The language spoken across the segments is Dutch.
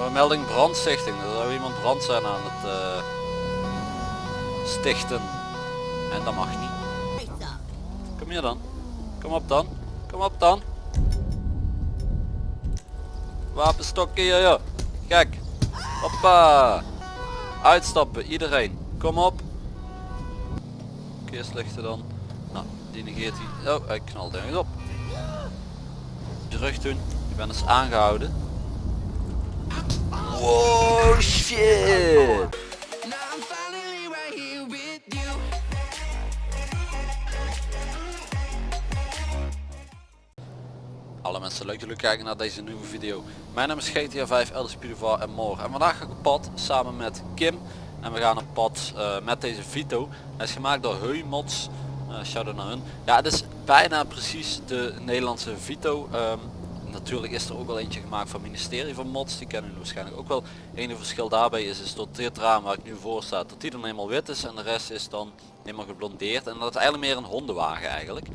Uh, melding brandstichting. Er zou iemand brand zijn aan het uh, stichten. En dat mag niet. Kom hier dan. Kom op dan. Kom op dan. Wapenstokken hier joh. Kijk. Hoppa. Uitstappen iedereen. Kom op. Keerslichten dan. Nou, die negeert hij. Oh, hij knalt ergens op. Terug doen. Ik ben dus aangehouden. Wow. Alle mensen leuk dat jullie kijken naar deze nieuwe video. Mijn naam is GTA 5 Elders Purivar en More. En vandaag ga ik op pad samen met Kim. En we gaan op pad uh, met deze Vito. Hij is gemaakt door Heumods. Uh, shout naar hun. Ja, het is bijna precies de Nederlandse Vito. Um, natuurlijk is er ook wel eentje gemaakt van het ministerie van mods. Die kennen jullie waarschijnlijk ook wel. Enige verschil daarbij is, is dat dit raam waar ik nu voor sta dat die dan helemaal wit is en de rest is dan helemaal geblondeerd. En dat is eigenlijk meer een hondenwagen eigenlijk.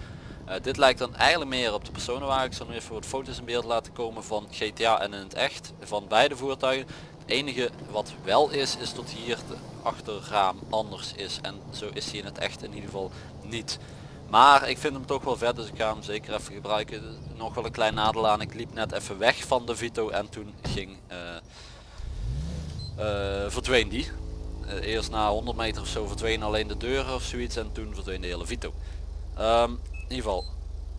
Uh, dit lijkt dan eigenlijk meer op de personenwagen. Ik zal nu even wat foto's in beeld laten komen van GTA en in het echt van beide voertuigen. Het enige wat wel is is dat hier de achterraam anders is. En zo is hij in het echt in ieder geval niet maar ik vind hem toch wel vet, dus ik ga hem zeker even gebruiken. Nog wel een klein nadeel aan, ik liep net even weg van de Vito en toen ging, uh, uh, verdween die. Uh, eerst na 100 meter of zo verdween alleen de deur of zoiets en toen verdween de hele Vito. Um, in ieder geval,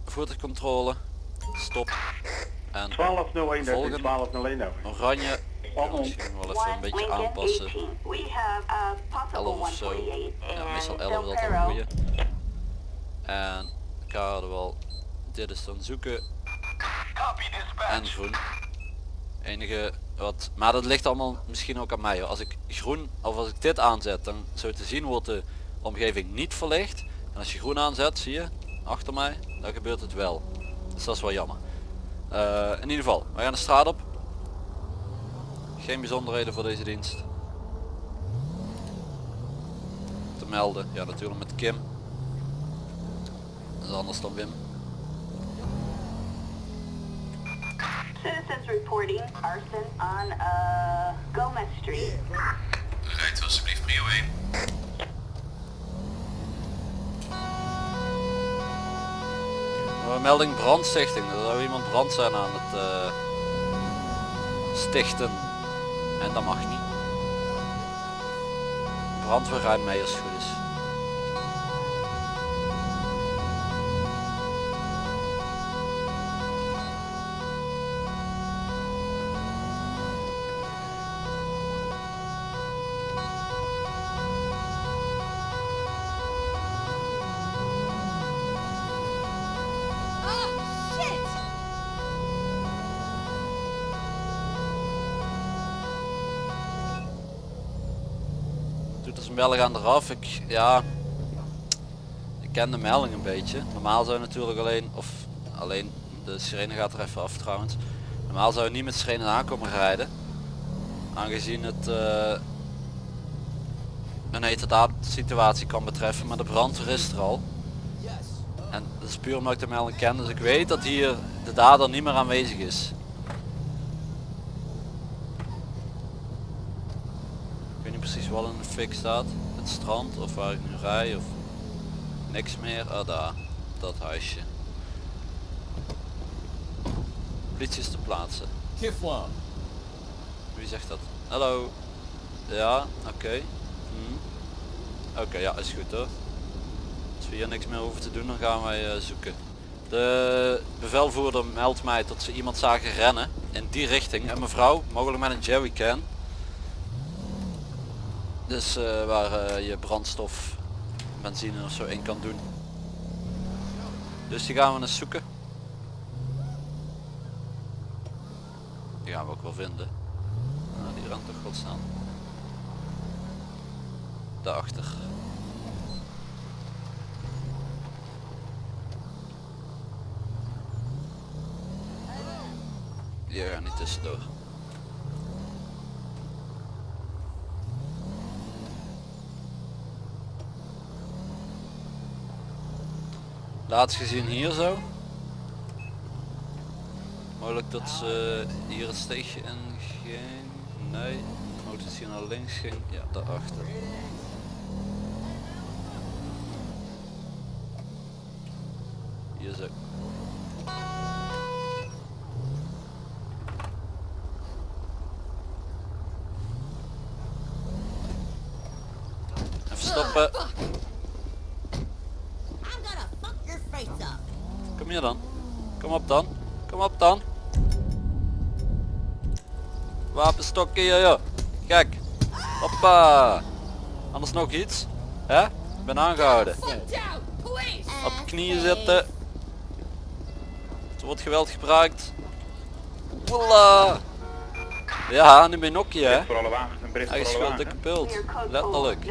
voertuigcontrole, stop en 1201 volgen, 1201 oranje, misschien wel even een beetje aanpassen, 11 of zo, ja, meestal 11 is altijd een goeie. En wel, dit is dan zoeken en groen. Enige wat, maar dat ligt allemaal misschien ook aan mij. Als ik groen of als ik dit aanzet, dan zo te zien wordt de omgeving niet verlicht. En als je groen aanzet, zie je, achter mij, dan gebeurt het wel. Dus dat is wel jammer. Uh, in ieder geval, we gaan de straat op. Geen bijzonderheden voor deze dienst. Te melden, ja natuurlijk met Kim is anders dan Wim. Citizens reporting arson on uh, Gomez Street. Rijdt alsjeblieft prio 1. Uh, melding brandstichting. Er zou iemand brand zijn aan het uh, stichten. En dat mag niet. Brandweer rijdt mee als het goed is. Doet als een melding aan eraf. Ik, ja, ik ken de melding een beetje. Normaal zou je natuurlijk alleen, of alleen de sirene gaat er even af trouwens. Normaal zou je niet met sirene aankomen rijden. Aangezien het uh, een hete situatie kan betreffen, maar de brandweer is er al. En dat is puur omdat ik de melding ken, dus ik weet dat hier de dader niet meer aanwezig is. precies wel in de fik staat. Het strand of waar ik nu rij of niks meer. Ah daar, dat huisje. Politie is te plaatsen. Wie zegt dat? Hallo. Ja, oké. Hm. Oké, ja is goed hoor. Als we hier niks meer hoeven te doen dan gaan wij uh, zoeken. De bevelvoerder meldt mij dat ze iemand zagen rennen in die richting. En mevrouw, mogelijk met een jerrycan. Dus uh, waar uh, je brandstof, benzine of zo in kan doen. Dus die gaan we eens zoeken. Die gaan we ook wel vinden. Nou, die rent toch godsnaam. Daarachter. Die gaan niet tussendoor. Laatst gezien hier zo. Mogelijk dat ze hier het steegje in ging. Nee. Auto is hier naar links ging. Ja, daarachter. Hier zo. Even stoppen. I'm gonna fuck your face up. Kom hier dan. Kom op dan. Kom op dan. Wapenstokken hier joh. Kijk. Hoppa. Anders nog iets. Hè? Ik ben aangehouden. Op knieën zitten. Er wordt geweld gebruikt. Woela. Ja, nu ben je nokkie hè. Voor alle wagens, een bericht Hij is voor alle veel dikke wagens. pult. Letterlijk.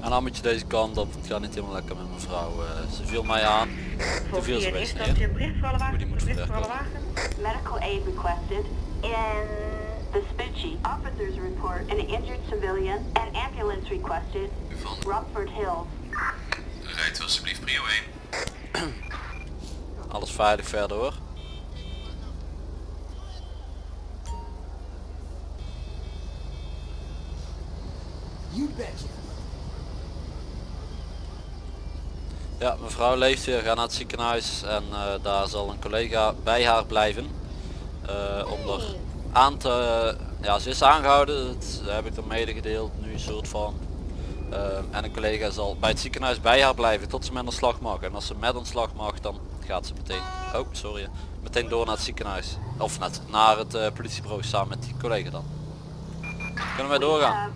En dan moet je deze kant op. Het gaat niet helemaal lekker met mijn vrouw. eh, ze viel mij aan. Toen viel ze best neer. die moet wagens, bericht voor alle verwerken. wagens. Medical aid requested in the Vespucci. Officers report an injured civilian. An ambulance requested. Van Rockford Hills. rijdt alsjeblieft prio 1. Alles veilig verder hoor. You betcha. Ja, mevrouw leeft weer, ga naar het ziekenhuis en eh, daar zal een collega bij haar blijven. eh, om er aan te... Ja, ze is aangehouden, dat heb ik er medegedeeld nu een soort van. Eh, en een collega zal bij het ziekenhuis bij haar blijven tot ze met een slag mag. En als ze met een slag mag, dan gaat ze meteen... Oh, sorry. Meteen door naar het ziekenhuis. Of net naar het eh, politiebureau samen met die collega dan. Kunnen wij doorgaan?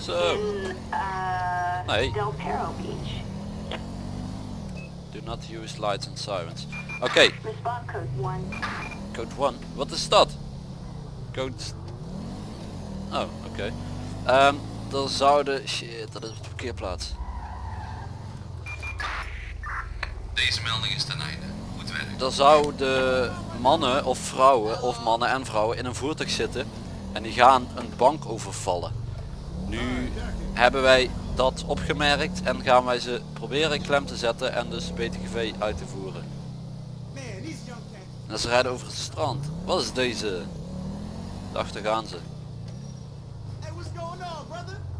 Zo. in uh, Nee. Del Perro Beach. Do not use lights and sirens. Oké, Response code 1. Code 1. Wat is dat? Code... Oh, oké. Ehm, er zouden... Shit, dat is op de parkeerplaats. Deze melding is ten einde. Goed werk. Er zouden mannen of vrouwen, of mannen en vrouwen in een voertuig zitten. En die gaan een bank overvallen. Nu hebben wij dat opgemerkt en gaan wij ze proberen klem te zetten en dus BTGV uit te voeren. En ze rijden over het strand. Wat is deze? Daarachter gaan ze.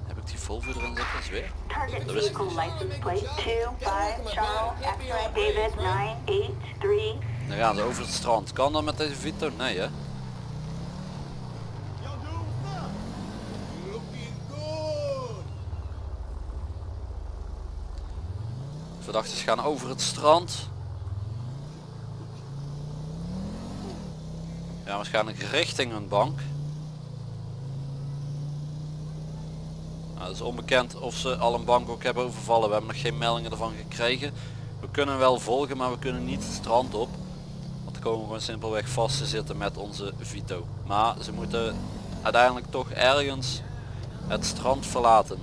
Heb ik die Volvo erin zitten? Dat is weer. Target Dat wist ik vehicle niet. license plate 2 5 Charles X-ray David 983. Dan gaan ze over het strand. Kan dat met deze Vito? Nee hè? Verdachten gaan over het strand. Ja, waarschijnlijk richting een bank. Nou, het is onbekend of ze al een bank ook hebben overvallen. We hebben nog geen meldingen ervan gekregen. We kunnen wel volgen, maar we kunnen niet het strand op. Want dan komen we gewoon simpelweg vast te zitten met onze Vito. Maar ze moeten uiteindelijk toch ergens het strand verlaten.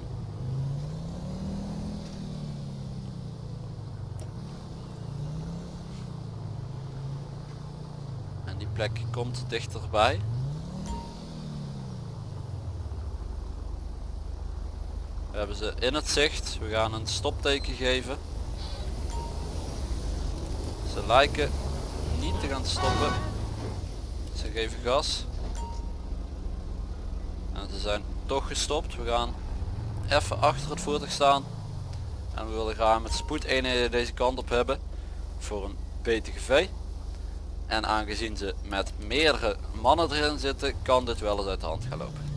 En die plek komt dichterbij. We hebben ze in het zicht. We gaan een stopteken geven. Ze lijken niet te gaan stoppen. Ze geven gas. En ze zijn toch gestopt. We gaan even achter het voertuig staan. En we willen graag met spoedeenheden deze kant op hebben. Voor een BTGV. En aangezien ze met meerdere mannen erin zitten, kan dit wel eens uit de hand gaan lopen.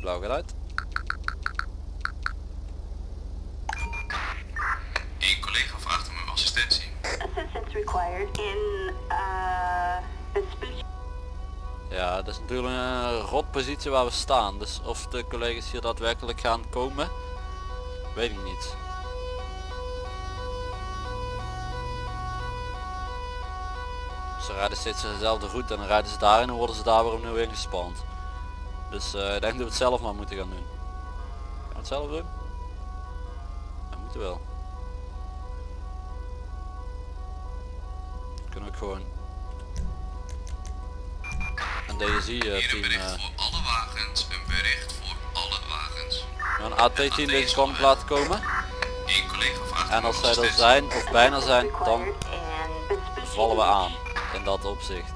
Blauw gaat uit. Een collega vraagt om uw assistentie. Assistance required in uh, Vespucci. Ja, dat is natuurlijk een rot positie waar we staan. Dus of de collega's hier daadwerkelijk gaan komen, weet ik niet. Ze rijden steeds dezelfde route en dan rijden ze daarin en worden ze daar weer opnieuw ingespand. Dus eh, ik denk dat we het zelf maar moeten gaan doen. Gaan we het zelf doen? Dat moeten wel. Kunnen we ook gewoon een DSI eh, Hier een team bericht eh, voor alle wagens. Een bericht voor alle wagens. Een AT-team deze kant op laten komen. Eén collega vraagt En als zij er zijn of bijna zijn, dan vallen we aan. In dat opzicht.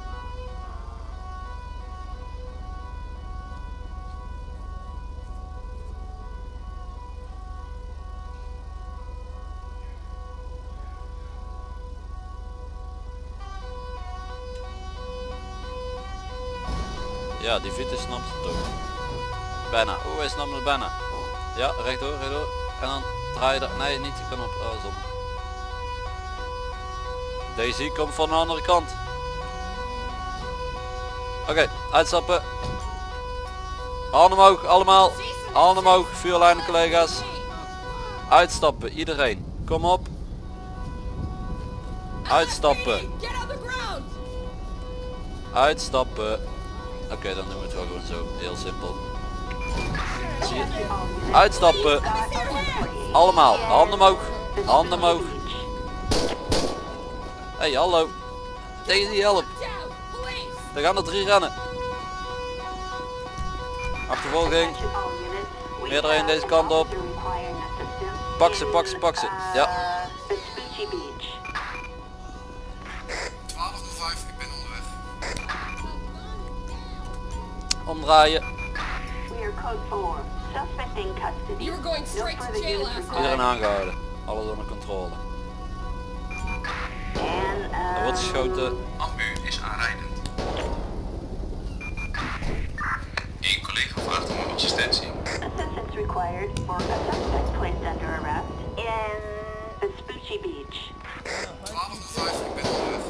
Ja, die Vito snapt het ook. Bijna. Oeh, hij snapt het bijna. Ja, rechtdoor, rechtdoor. En dan draai je er... Nee, niet die kan op. Oh. Daisy komt van de andere kant. Oké, uitstappen. Handen omhoog, allemaal. Handen omhoog, vuurlijnen collega's. Uitstappen, iedereen. Kom op. Uitstappen. Uitstappen. Oké, dan doen we het wel gewoon zo. Heel simpel. Zie je? Uitstappen. Allemaal, handen omhoog. Handen omhoog. Hey, hallo. Daisy, help. Er gaan er drie rennen. Achtervolging. We Meerdere in deze an kant op. Pak ze, pak ze, pak ze. Ja. Vespucci Beach. 1205, ik ben onderweg. Omdraaien. We are code 4. Suspect in custody. You were going No straight to further jail use last required. Iedereen aangehouden. Alles onder controle. Er wordt um, geschoten. Ambu is aanrijdend. Eén collega vraagt om assistentie. Assistance required for a suspect placed under arrest in Vespucci Beach. 1205, ik ben onderweg.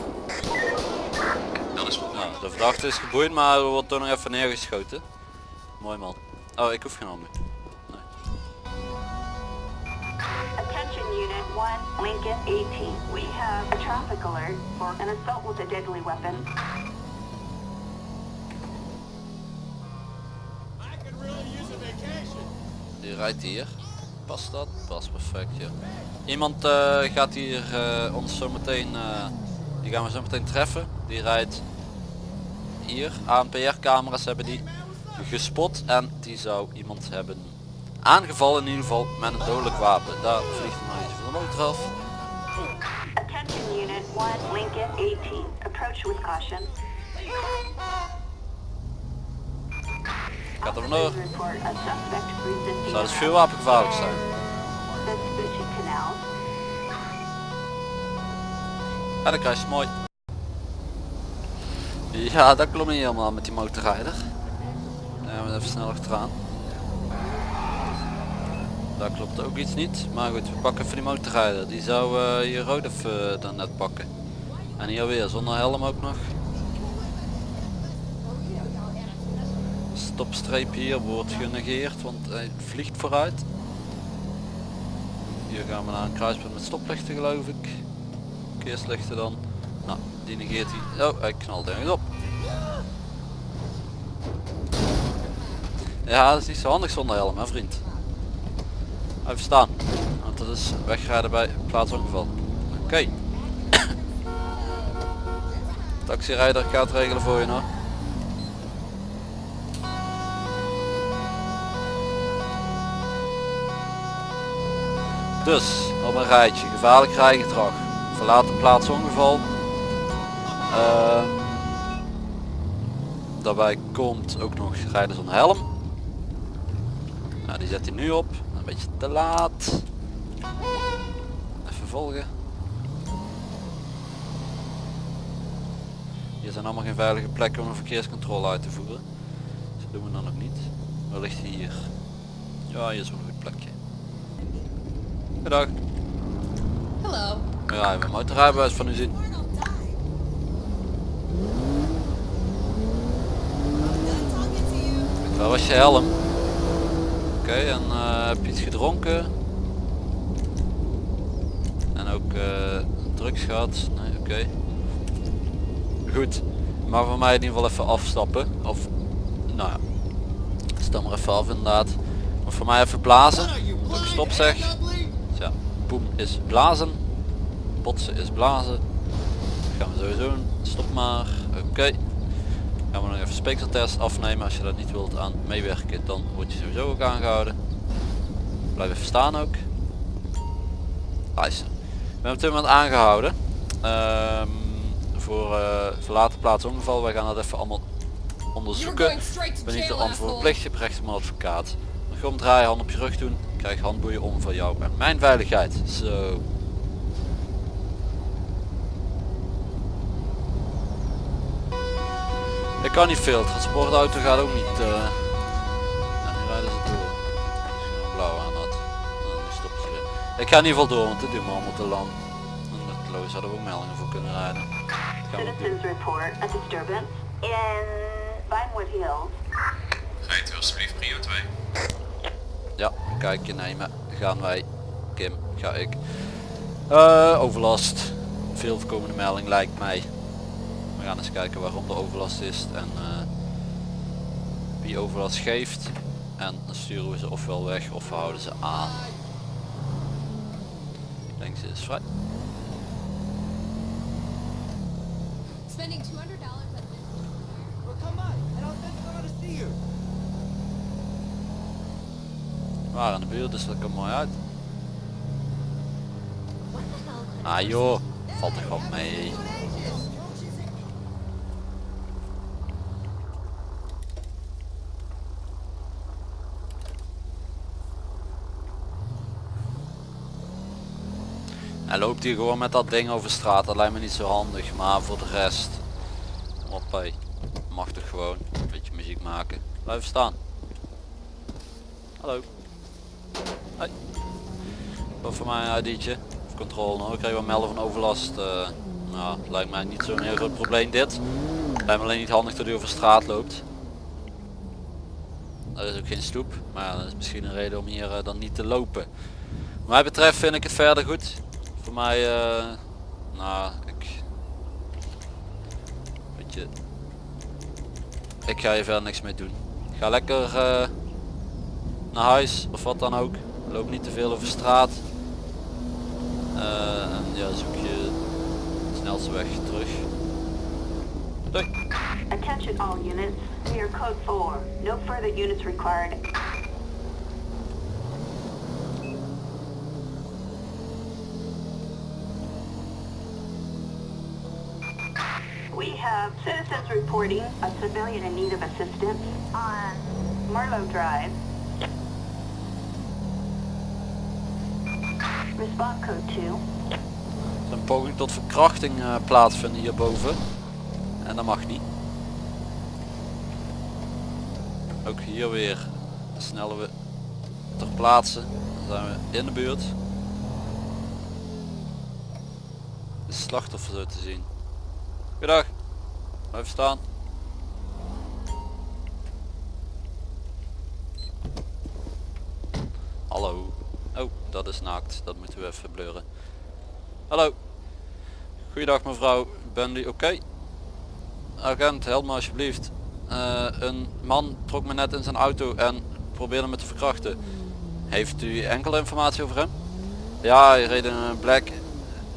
Dat is goed. Nou, de verdachte is geboeid, maar er wordt toch nog even neergeschoten. Mooi man. Oh, ik hoef geen ambu. 1, Lincoln 18. We have a traffic alert for an assault with a deadly weapon. Die rijdt hier. Past dat? Past perfect, ja. Iemand eh, gaat hier eh, ons zo meteen, eh, die gaan we zo meteen treffen. Die rijdt hier. ANPR camera's hebben die gespot en die zou iemand hebben aangevallen in ieder geval met een dodelijk wapen. Daar vliegt nog iets van de motor af. Attention Unit 1, Lincoln 18. Approach with caution. Gaat er vandoor. Zou dus arrest vuurwapengevaarlijk zijn. in Vespucci Canal. Ja, dan krijg je mooi. Ja, dat klopt niet helemaal met die motorrijder. Dan gaan we even snel achteraan. Daar klopt ook iets niet. Maar goed, we pakken even die motorrijder. Die zou eh, hier rood even dan net pakken. En hier weer zonder helm ook nog. Stopstreep hier wordt genegeerd, want hij vliegt vooruit. Hier gaan we naar een kruispunt met stoplichten geloof ik. Verkeerslichten dan. Nou, die negeert hij. Oh, hij knalt ergens op. Ja, dat is niet zo handig zonder helm, hè vriend. Even staan. Want dat is wegrijden bij plaatsongeval. Oké. Taxirijder gaat regelen voor je nog. Dus, op een rijtje. Gevaarlijk rijgedrag. Verlaat de plaats ongeval. Ehm, daarbij komt ook nog rijden zonder helm. Nou, die zet hij nu op. Een beetje te laat. Even volgen. Hier zijn allemaal geen veilige plekken om een verkeerscontrole uit te voeren. Dus dat doen we dan nog niet. Waar ligt hij hier? Ja, hier is wel een goed plekje. Goedendag. Hello. Ja, hebben een motorrijbewijs van u zien. Waar was je helm? Oké, en eh, heb je iets gedronken? En ook eh, drugs gehad? Nee, oké. Goed. Maar voor mij in ieder geval even afstappen. Of, nou ja. Stel maar even af inderdaad. Maar voor mij even blazen. Dat ik stop zeg. Dus ja, boem is blazen. Botsen is blazen. Dat gaan we sowieso doen. Stop maar. Gaan we nog even speekseltest afnemen. Als je dat niet wilt aan meewerken, dan word je sowieso ook aangehouden. Blijf even staan ook. Luister. Ik ben op dit moment aangehouden. Ehm, voor eh, verlaten plaats ongeval. Wij gaan dat even allemaal onderzoeken. ben niet de antwoord verplicht, je hebt recht op een advocaat. Dan ga omdraaien, hand op je rug doen, krijg handboeien om voor jou en mijn veiligheid. Zo. Ik kan niet veel, transportauto gaat ook niet. eh ja, nu rijden ze door. Als je nou blauw aan had, nu stoppen ze weer. Ik ga in ieder geval door, want dit doen we allemaal te lang. En met Loos hadden we ook meldingen voor kunnen rijden. Dat gaan we doen. Citizens report a disturbance in Vinewood Hills. Rijdt u alsjeblieft prio 2. Ja, een kijkje nemen. Gaan wij. Kim, ga ik. Eh, overlast. Veel voorkomende melding lijkt mij. We gaan eens kijken waarom de overlast is en eh, wie overlast geeft. En dan sturen we ze ofwel weg of we houden ze aan. Ik denk ze is vrij. Spending $200 on this. Well, come on, and I'll send someone to see you. We waren in de buurt, dus dat komt mooi uit. Ah joh, valt er gewoon mee. Hij loopt hier gewoon met dat ding over straat, dat lijkt me niet zo handig, maar voor de rest, hoppé, mag toch gewoon een beetje muziek maken. Blijf staan. Hallo. Hoi. Wat voor mij ID'tje? Of controle nog. Ik kreeg wel melden van overlast. eh, nou, het lijkt mij niet zo'n heel groot probleem dit. Lijkt me alleen niet handig dat u over straat loopt. Er is ook geen stoep, maar dat is misschien een reden om hier eh, dan niet te lopen. Wat mij betreft vind ik het verder goed. Voor mij, eh, nou, ik... Weet je... Ik ga hier verder niks mee doen. Ga lekker eh, naar huis of wat dan ook. Loop niet te veel over straat. Eh, en ja, zoek je de snelste weg terug. Doei. Attention all units. We are code 4. No further units required. We have citizens reporting a civilian in need of assistance on Marlowe Drive. Response code 2. Er is een poging tot verkrachting eh, plaatsvinden hierboven. En dat mag niet. Ook hier weer snellen we ter plaatse. Dan zijn we in de buurt. De slachtoffer zo te zien. Goedendag. Blijf staan. Hallo. Oh, dat is naakt. Dat moeten we even blurren. Hallo. Goeiedag mevrouw. Ben u oké? Agent, help me alsjeblieft. Eh, een man trok me net in zijn auto en probeerde me te verkrachten. Heeft u enkele informatie over hem? Ja, hij reed in een black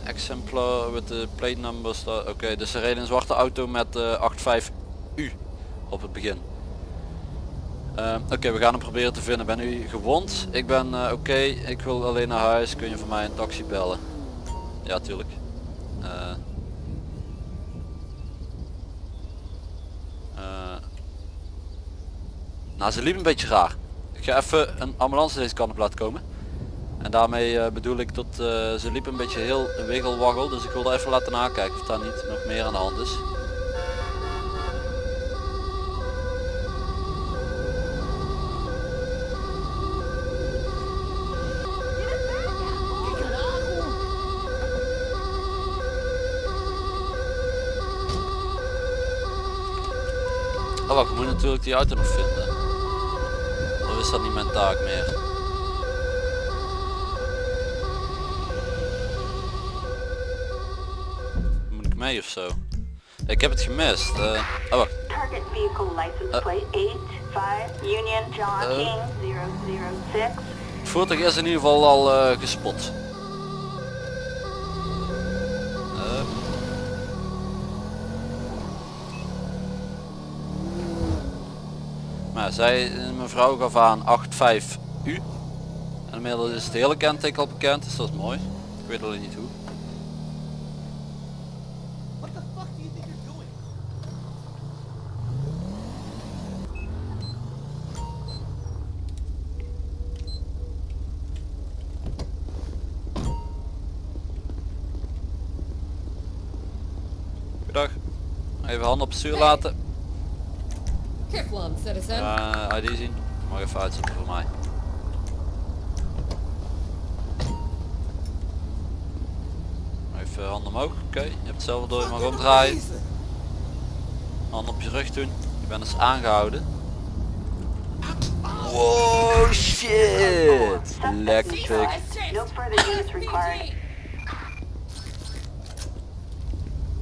exemplar met de plate numbers. Oké, dus hij reed in een zwarte auto met eh 85U op het begin. Eh, Oké, we gaan hem proberen te vinden. Ben u gewond? Ik ben eh, oké, ik wil alleen naar huis. Kun je voor mij een taxi bellen? Ja, tuurlijk. Eh. nou, ze liep een beetje raar. Ik ga even een ambulance deze kant op laten komen. En daarmee eh, bedoel ik dat eh, ze liep een beetje heel wiggelwaggel. Dus ik wilde even laten nakijken of daar niet nog meer aan de hand is. Oh ik moet natuurlijk die auto nog vinden. Of is dat niet mijn taak meer? Moet ik mee of zo? Ik heb het gemist. oh wacht. Uh. plate 85 Union John. King 006. Het voertuig is in ieder geval al gespot. Nou, zij, mevrouw gaf aan 85 u. En inmiddels is het hele kenteken al bekend, dus dat is mooi. Ik weet alleen niet hoe. What the fuck do you think you're doing? Goedendag. Handen op het stuur laten. Kiflam, citizen. Uh, ID zien. Mag even uitzetten voor mij. Even handen omhoog. Oké, je hebt het zelf door, je mag omdraaien. Handen op je rug doen. Je bent dus aangehouden. Wow shit! Lekker.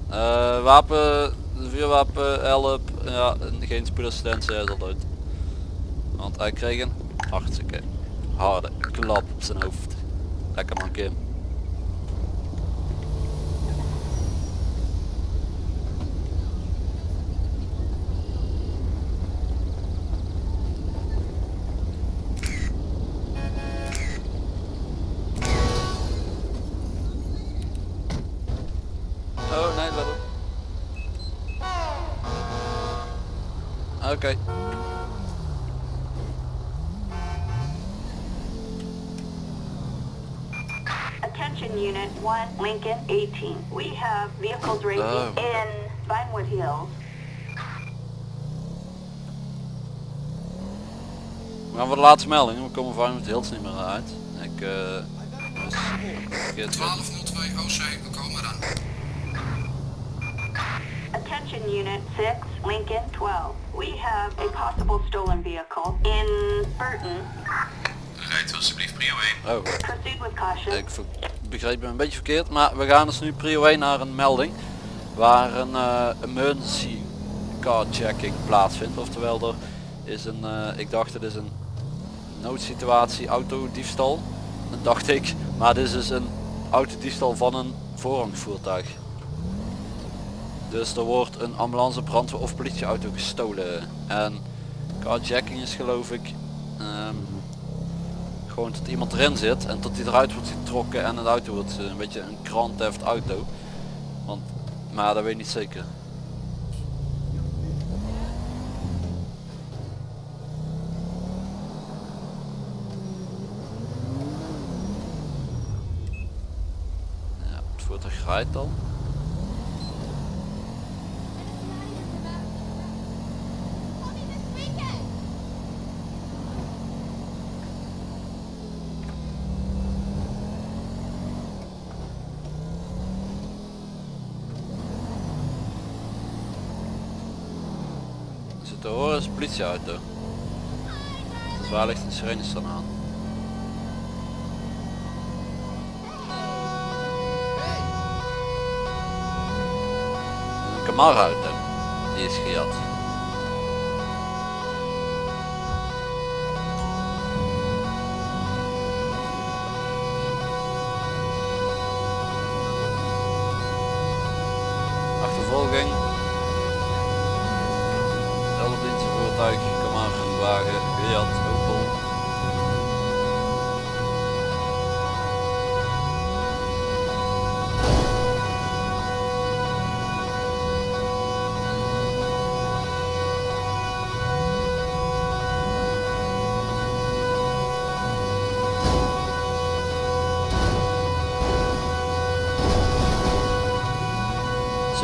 Eh, wapen, vuurwapen, help, ja, en geen spoedassistentie, hij al dood. Want hij kreeg een hartstikke harde klap op zijn hoofd. Lekker man Kim. Oh nee, let op. Oké. Attention Unit 1, Lincoln 18. We have vehicles racing Oh. in Vinewood Hills. We gaan voor de laatste melding. We komen van het heel niet meer uit. Ik eh het. 1202 OC, we komen eraan. Attention Unit 6, Lincoln 12. We have a possible stolen vehicle in Burton. Rijdt alsjeblieft prio 1. Oh, Proceed with caution. ik begreep me een beetje verkeerd. Maar we gaan dus nu prio 1 naar een melding. Waar een eh, emergency car checking plaatsvindt. Oftewel er is een, eh, ik dacht het is een noodsituatie autodiefstal. Dat dacht ik. Maar dit is dus een autodiefstal van een voorrangsvoertuig. Dus er wordt een ambulance, brandweer of politieauto gestolen. En carjacking is geloof ik ehm, gewoon tot iemand erin zit en tot die eruit wordt getrokken en het auto wordt eh, een beetje een grand theft auto. Want, maar dat weet ik niet zeker. Ja, het voertuig rijdt al. Zit te een politieauto. Dus waar ligt een sirenes dan aan? Een Camaro auto. Die is gejat. Achtervolging. Voertuig, Camaro wagen, gejat, Opel.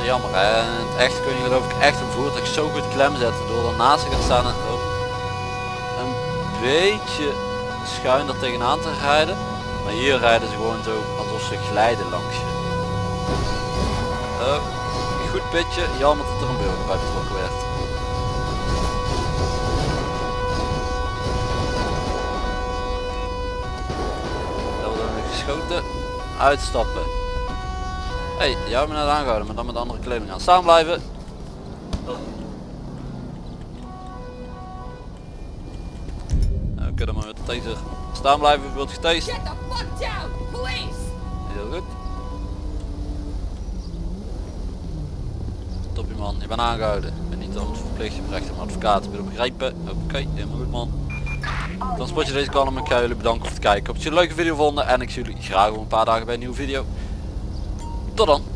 Jammer hè. En het echt kun je geloof ik echt voertuig zo goed klem zetten door ernaast te gaan staan en ook een beetje schuin er tegenaan te rijden. Maar hier rijden ze gewoon zo alsof ze glijden langs je. Een goed pitje, jammer dat er een burger bij betrokken werd. Geschoten. Uitstappen. Hé, hey, hebt me net aangehouden, maar dan met andere kleding aan. Staan blijven. Taser. Staan blijven, wordt getased. Get the fuck down! Police! Heel goed. Top je man, je bent aangehouden. Ik ben niet altijd verplicht. Je recht een advocaat. Wil je begrijpen? Oké, helemaal goed man. Dan spot je deze kanaal en ik ga jullie bedanken voor het kijken. Ik hoop dat jullie een leuke video vonden en ik zie jullie graag over een paar dagen bij een nieuwe video. Tot dan.